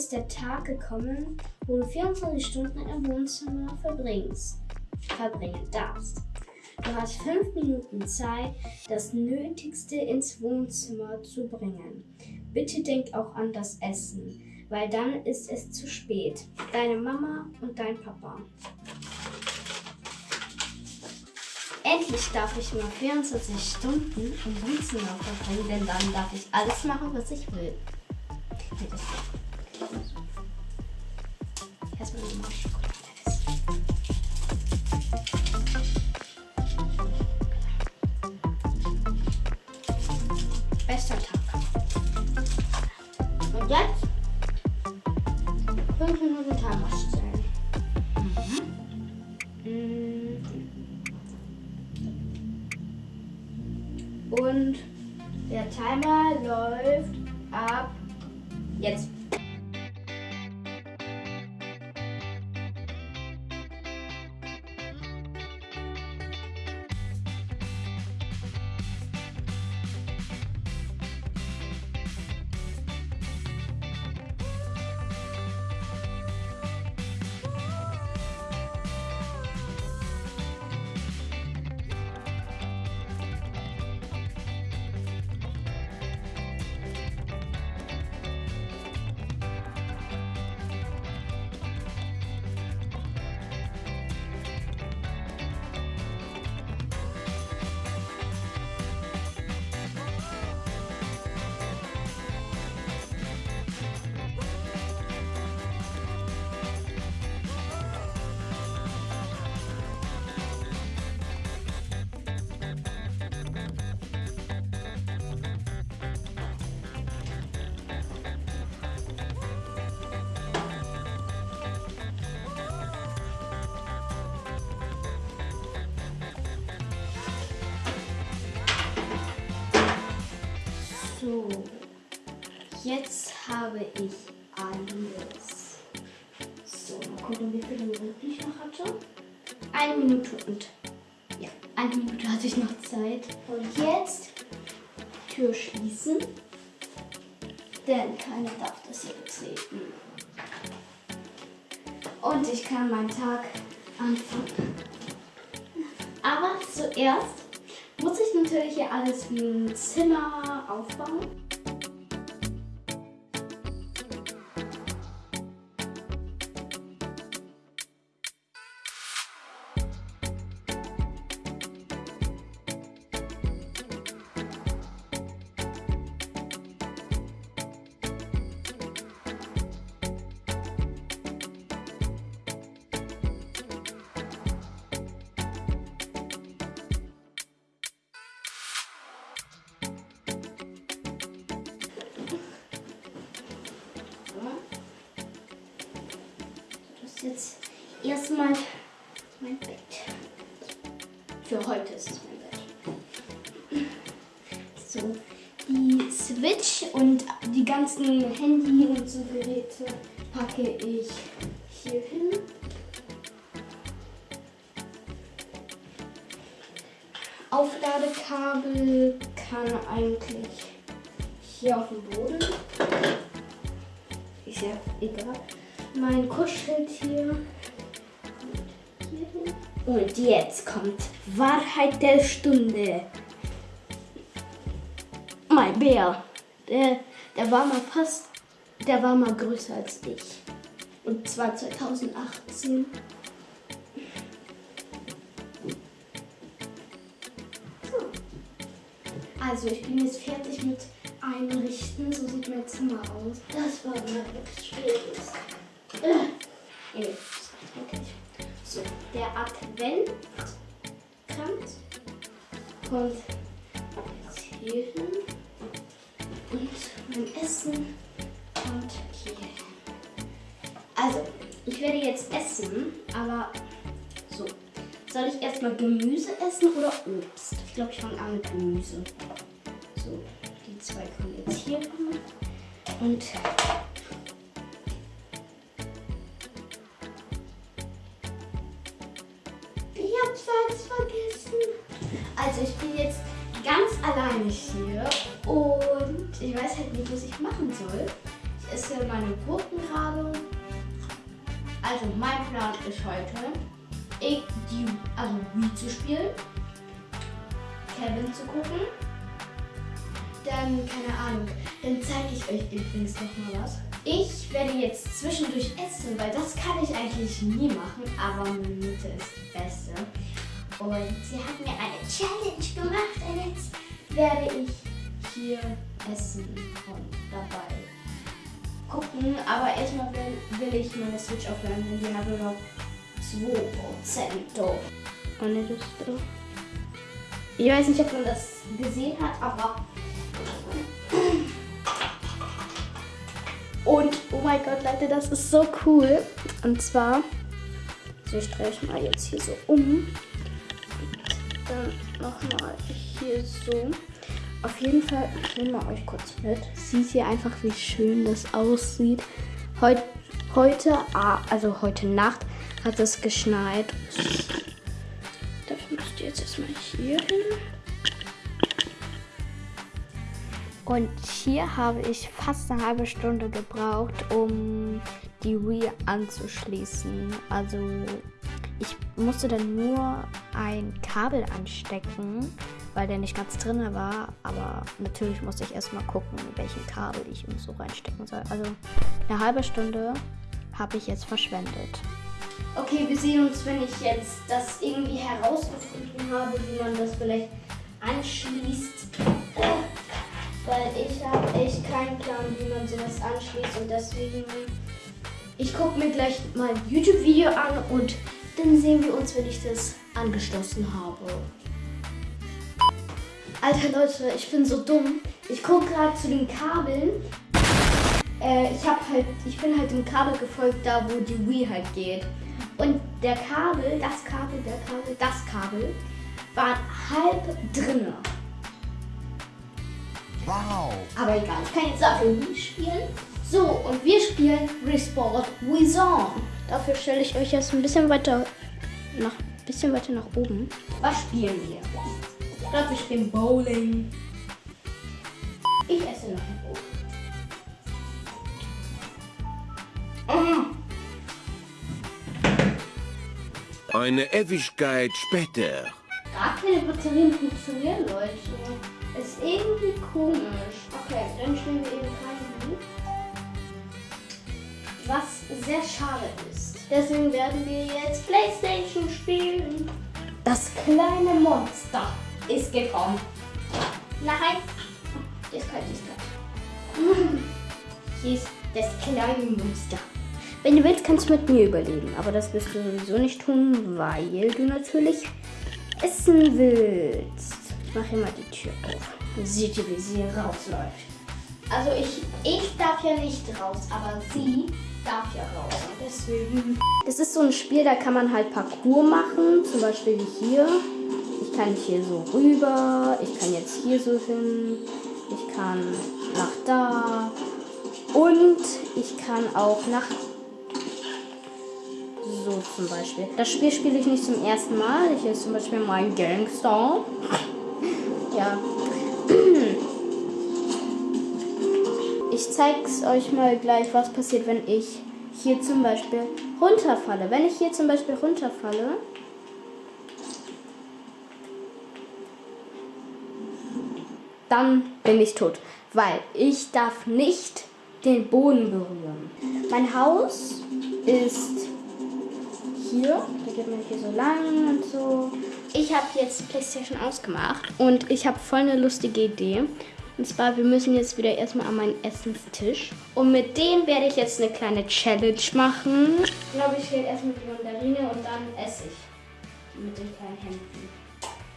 ist der Tag gekommen, wo du 24 Stunden im Wohnzimmer verbringst, verbringen darfst. Du hast fünf Minuten Zeit, das Nötigste ins Wohnzimmer zu bringen. Bitte denk auch an das Essen, weil dann ist es zu spät. Deine Mama und dein Papa. Endlich darf ich nur 24 Stunden im Wohnzimmer verbringen, denn dann darf ich alles machen, was ich will. Nee, das Erstmal nochmal Schokolade So, jetzt habe ich alles. So, mal gucken, wie viel Minuten ich noch hatte. Eine Minute und ja, eine Minute hatte ich noch Zeit. Und jetzt Tür schließen, denn keiner darf das hier betreten. Und ich kann meinen Tag anfangen. Aber zuerst muss ich natürlich hier alles wie ein Zimmer aufbauen. Jetzt erstmal mein Bett. Für heute ist es mein Bett. So, die Switch und die ganzen Handy und so Geräte packe ich hier hin. Aufladekabel kann eigentlich hier auf dem Boden. Ist ja egal. Mein Kuscheltier. Und jetzt kommt Wahrheit der Stunde. Mein Bär. Der, der war mal fast, der war mal größer als ich. Und zwar 2018. So. Also ich bin jetzt fertig mit Einrichten. So sieht mein Zimmer aus. Das war mal wirklich Äh. So, der Adventkranz kommt jetzt hier hin. Und mein Essen kommt hier hin. Also, ich werde jetzt essen, aber so. Soll ich erstmal Gemüse essen oder Obst? Ich glaube, ich fange an mit Gemüse. So, die zwei kommen jetzt hier hin. Und Also, ich bin jetzt ganz alleine hier und ich weiß halt nicht, was ich machen soll. esse meine Gurken gerade. Also mein Plan ist heute, ich die, also Wii zu spielen, Kevin zu gucken. Dann, keine Ahnung, dann zeige ich euch übrigens noch mal was. Ich werde jetzt zwischendurch essen, weil das kann ich eigentlich nie machen, aber meine Mutter ist die Beste. Und sie hat mir eine Challenge gemacht und jetzt werde ich hier essen und dabei gucken. Aber erstmal will, will ich meine Switch aufladen, denn die habe noch 2%. Und das ist Ich weiß nicht, ob man das gesehen hat, aber. Und oh mein Gott, Leute, das ist so cool. Und zwar, also ich drehe mal jetzt hier so um. Nochmal hier so. Auf jeden Fall, ich nehme euch kurz mit. Seht ihr einfach, wie schön das aussieht. Heut, heute, also heute Nacht, hat es geschneit. Dafür müsst ihr jetzt erstmal hier hin. Und hier habe ich fast eine halbe Stunde gebraucht, um die Wii anzuschließen. Also ich musste dann nur ein Kabel anstecken weil der nicht ganz drin war. Aber natürlich musste ich erstmal gucken, welchen Kabel ich ihm so reinstecken soll. Also eine halbe Stunde habe ich jetzt verschwendet. Okay, wir sehen uns, wenn ich jetzt das irgendwie herausgefunden habe, wie man das vielleicht anschließt. Weil ich habe echt keinen Plan, wie man sowas anschließt und deswegen ich gucke mir gleich mal ein YouTube-Video an und dann sehen wir uns, wenn ich das angeschlossen habe. Alter Leute, ich bin so dumm. Ich gucke gerade zu den Kabeln. Äh, ich habe halt, ich bin halt dem Kabel gefolgt, da wo die Wii halt geht. Und der Kabel, das Kabel, der Kabel, das Kabel war halb drinne. Wow. Aber egal, ich kann jetzt dafür Wii spielen. So, und wir spielen Resport Wizon. Dafür stelle ich euch jetzt ein bisschen weiter nach, bisschen weiter nach oben. Was spielen wir? Ich glaube, ich bin Bowling. Ich esse noch ein Brot. Eine Ewigkeit später. Gar keine Batterien funktionieren, Leute. Ist irgendwie komisch. Okay, dann stellen wir eben Was sehr schade ist. Deswegen werden wir jetzt Playstation spielen. Das kleine Monster ist gekommen. Nein. Das kann ich nicht. Hier ist das kleine Monster. Wenn du willst, kannst du mit mir überleben. Aber das wirst du sowieso nicht tun, weil du natürlich essen willst. Ich mache hier mal die Tür auf. Dann seht ihr, wie sie rausläuft. Also ich, ich darf ja nicht raus, aber sie darf ja raus. Deswegen. Das ist so ein Spiel, da kann man halt Parcours machen. Zum Beispiel wie hier. Ich kann hier so rüber. Ich kann jetzt hier so hin. Ich kann nach da. Und ich kann auch nach so zum Beispiel. Das Spiel spiele ich nicht zum ersten Mal. Ich ist zum Beispiel mein Gangster. ja. Ich zeig's euch mal gleich, was passiert, wenn ich hier zum Beispiel runterfalle. Wenn ich hier zum Beispiel runterfalle, dann bin ich tot. Weil ich darf nicht den Boden berühren. Mein Haus ist hier. Da geht man hier so lang und so. Ich habe jetzt Playstation ausgemacht und ich habe voll eine lustige Idee. Und zwar, wir müssen jetzt wieder erstmal an meinen Essenstisch. Und mit denen werde ich jetzt eine kleine Challenge machen. Ich glaube, ich rede erstmal die Mandarine und dann esse ich mit den kleinen Händen.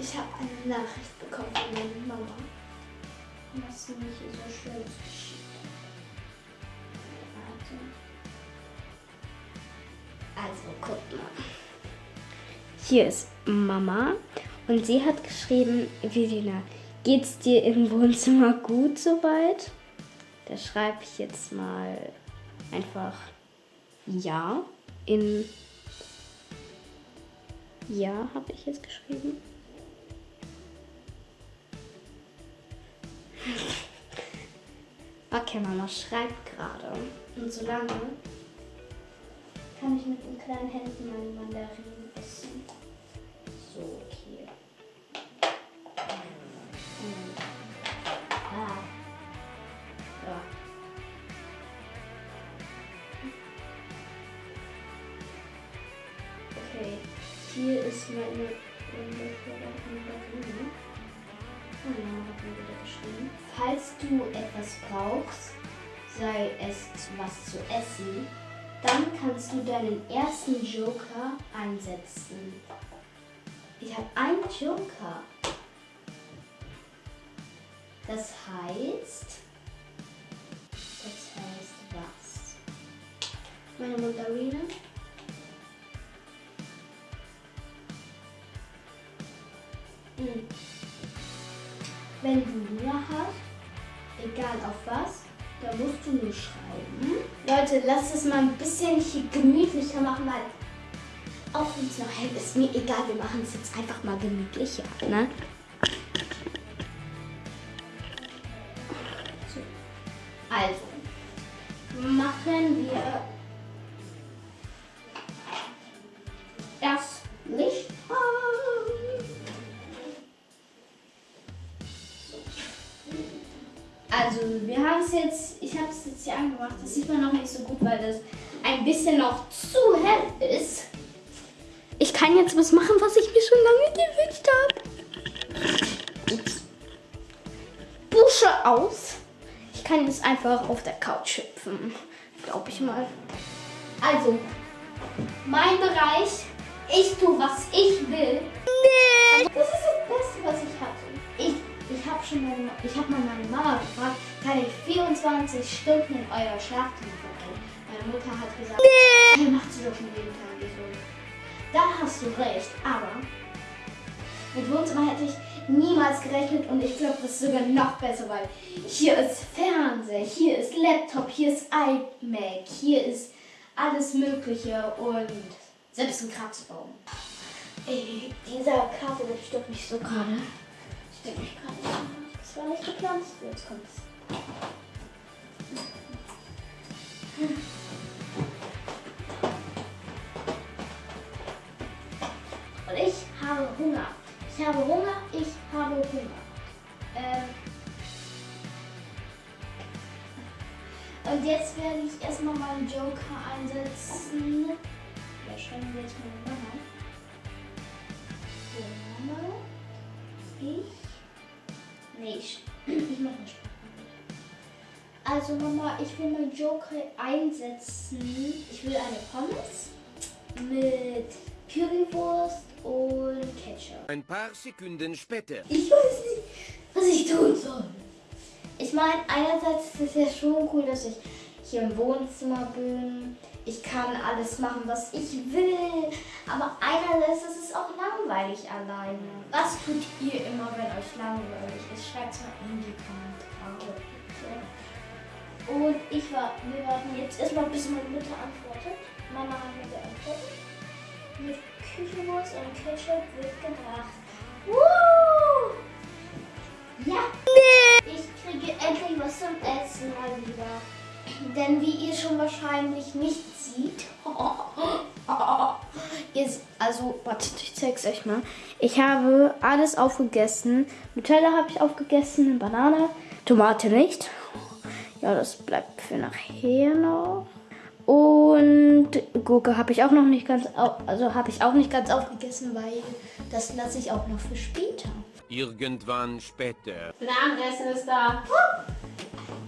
Ich habe eine Nachricht bekommen von meiner Mama. Was mich so schön geschickt. Also, guck mal. Hier ist Mama und sie hat geschrieben, Viviana, geht's dir im Wohnzimmer gut soweit? Da schreibe ich jetzt mal einfach ja in ja habe ich jetzt geschrieben. Okay, Mama schreibt gerade. Und solange kann ich mit den kleinen Händen meine Mandarinen essen. So, hier ist meine. Oh. Falls du etwas brauchst, sei es was zu essen, dann kannst du deinen ersten Joker einsetzen. Ich habe einen Joker. Das heißt, das heißt was? Meine Mandarine. Wenn du Hunger hast, egal auf was, da musst du nur schreiben. Leute, lasst es mal ein bisschen hier gemütlicher machen, weil auch wenn es noch hell ist, mir egal, wir machen es jetzt einfach mal gemütlicher. Ne? Also, wir haben es jetzt, ich habe es jetzt hier angemacht. Das sieht man noch nicht so gut, weil das ein bisschen noch zu hell ist. Ich kann jetzt was machen, was ich mir schon lange gewünscht habe. Ups. Busche aus. Ich kann jetzt einfach auf der Couch hüpfen. Glaube ich mal. Also, mein Bereich. Ich tue, was ich will. Schon meine, ich habe mal meine Mama gefragt, kann ich 24 Stunden in euer Schlafzimmer verbringen? Meine Mutter hat gesagt, nee. macht sie doch schon jeden Tag. So, da hast du recht, aber mit Wohnzimmer hätte ich niemals gerechnet und ich glaube, das ist sogar noch besser, weil hier ist Fernseher, hier ist Laptop, hier ist iMac, hier ist alles Mögliche und selbst ein Kratzbaum. Ey, dieser Karte, der stört mich so gerade. Stört mich gerade war nicht geplant. Jetzt kommt's. Und ich habe Hunger. Ich habe Hunger, ich habe Hunger. Ähm Und jetzt werde ich erstmal meinen Joker einsetzen. Ja, schreiben wir jetzt meine Mama. Ich. Nee, ich, ich mache nicht. Also Mama, ich will meinen Joker einsetzen. Ich will eine Pommes mit Currywurst und Ketchup. Ein paar Sekunden später. Ich weiß nicht, was ich tun soll. Ich meine, einerseits ist es ja schon cool, dass ich hier im Wohnzimmer bin. Ich kann alles machen, was ich will. Aber einerseits ist es auch langweilig alleine. Was tut ihr immer, wenn euch langweilig ist? Schreibt es mal in die Kommentare. Und ich war, wir warten jetzt erstmal, bis meine Mutter antwortet. Mama hat mir geantwortet. Mit Küchenwurst und Ketchup wird gebracht. Woo! Ja! Ich kriege endlich was zum Essen mal wieder. Denn wie ihr schon wahrscheinlich nicht seht, ihr, se- also, wartet, ich zeig's euch mal. Ich habe alles aufgegessen. Nutella habe ich aufgegessen, Banane, Tomate nicht. Ja, das bleibt für nachher noch. Und Gurke habe ich auch noch nicht ganz, au- also habe ich auch nicht ganz aufgegessen, weil das lasse ich auch noch für später. Irgendwann später. Das Abendessen ist da.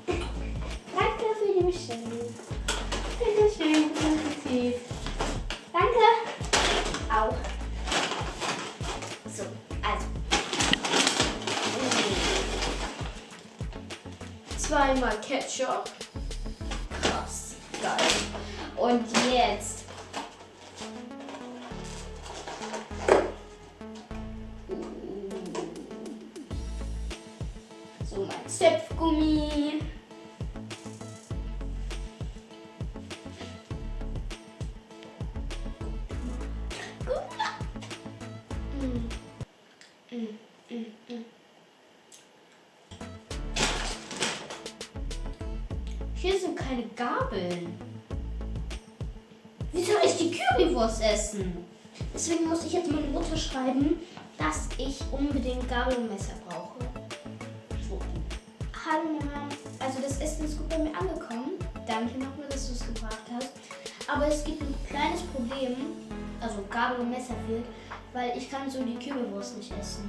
Danke für die Bestellung. Bitte schön, positiv. Danke. Auch. So, also. Zweimal Ketchup. Hier sind keine Gabeln. Wie soll ich die Currywurst essen? Deswegen muss ich jetzt meine Mutter schreiben, dass ich unbedingt Gabel und Messer brauche. So. Hallo Mama. Also das Essen ist gut bei mir angekommen. Danke nochmal, dass du es gebracht hast. Aber es gibt ein kleines Problem. Also Gabel und Messer fehlt, weil ich kann so die Currywurst nicht essen.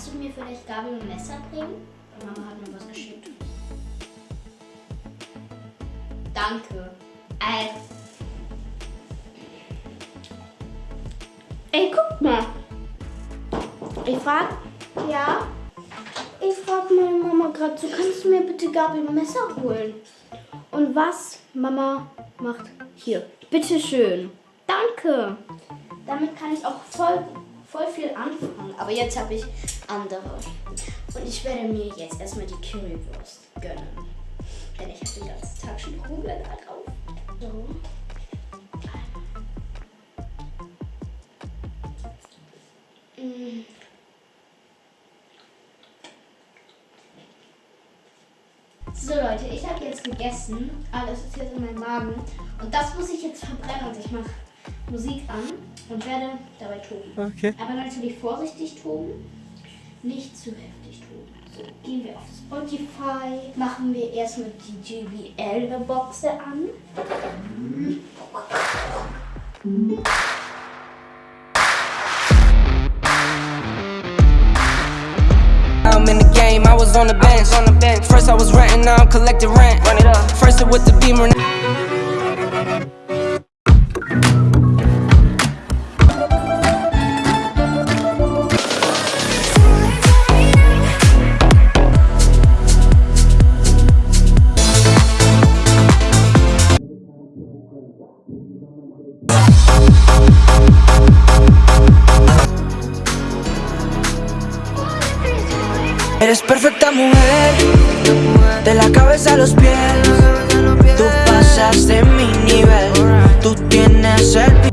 Kannst du mir vielleicht Gabel und Messer bringen? Mama hat mir was geschickt. Danke. Äh. Ey, guck mal. Ich frag, ja. Ich frag meine Mama gerade so, kannst du mir bitte Gabel und Messer holen? Und was Mama macht hier. Bitte schön. Danke. Damit kann ich auch voll, voll viel anfangen. Aber jetzt habe ich andere. Und ich werde mir jetzt erstmal die Currywurst gönnen. Denn ich habe den ganzen Tag schon Hunger da drauf. So. Mm. So Leute, ich habe jetzt gegessen. Alles ist jetzt in meinem Magen. Und das muss ich jetzt verbrennen. Und ich mache Musik an und werde dabei toben. Okay. Aber natürlich vorsichtig toben. Nicht zu heftig toben. So, gehen wir auf Spotify. Machen wir erstmal die JBL-Boxe an. I'm in the game, I was on the bench. On the bench. First I was renting, now I'm collecting rent. Run it up. First it with the beamer. Eres perfecta mujer, de la cabeza a los pies. Tú pasas de mi nivel, tú tienes el